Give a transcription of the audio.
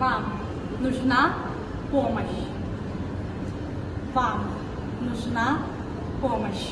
Вам нужна помощь. Вам нужна помощь.